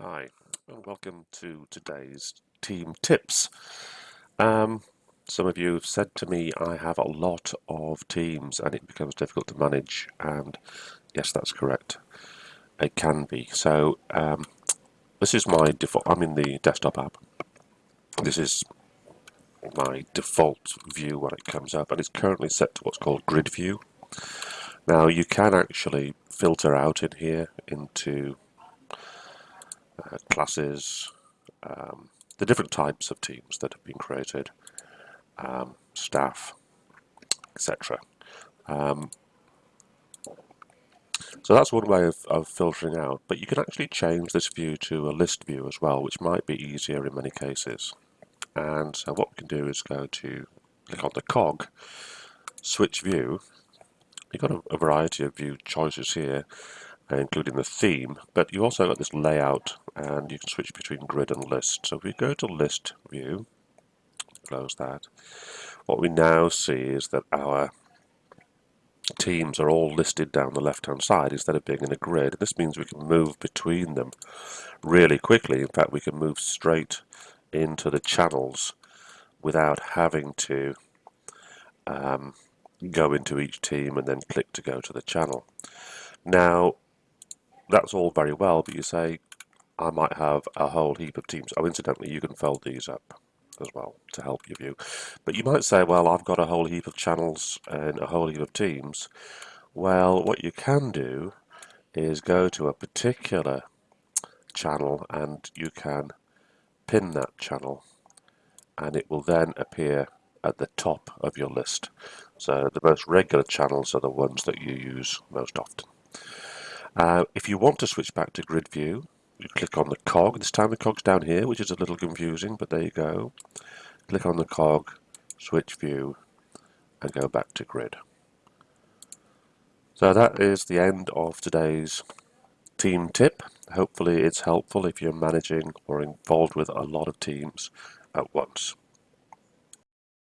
Hi, and welcome to today's team tips. Um, some of you have said to me I have a lot of teams and it becomes difficult to manage and yes that's correct. It can be. So um, this is my default I'm in the desktop app. This is my default view when it comes up and it's currently set to what's called grid view. Now you can actually filter out in here into uh, classes, um, the different types of teams that have been created, um, staff, etc. Um, so that's one way of, of, filtering out, but you can actually change this view to a list view as well, which might be easier in many cases. And so what we can do is go to click on the cog, switch view. You've got a, a variety of view choices here, including the theme, but you also got this layout and you can switch between grid and list. So if we go to list view, close that, what we now see is that our teams are all listed down the left hand side instead of being in a grid. This means we can move between them really quickly. In fact, we can move straight into the channels without having to um, go into each team and then click to go to the channel. Now, that's all very well, but you say, I might have a whole heap of teams. Oh, incidentally, you can fold these up as well to help your view. But you might say, well, I've got a whole heap of channels and a whole heap of teams. Well, what you can do is go to a particular channel and you can pin that channel and it will then appear at the top of your list. So the most regular channels are the ones that you use most often. Uh, if you want to switch back to grid view, you click on the cog. This time the cog's down here, which is a little confusing, but there you go. Click on the cog, switch view, and go back to grid. So that is the end of today's team tip. Hopefully it's helpful if you're managing or involved with a lot of teams at once.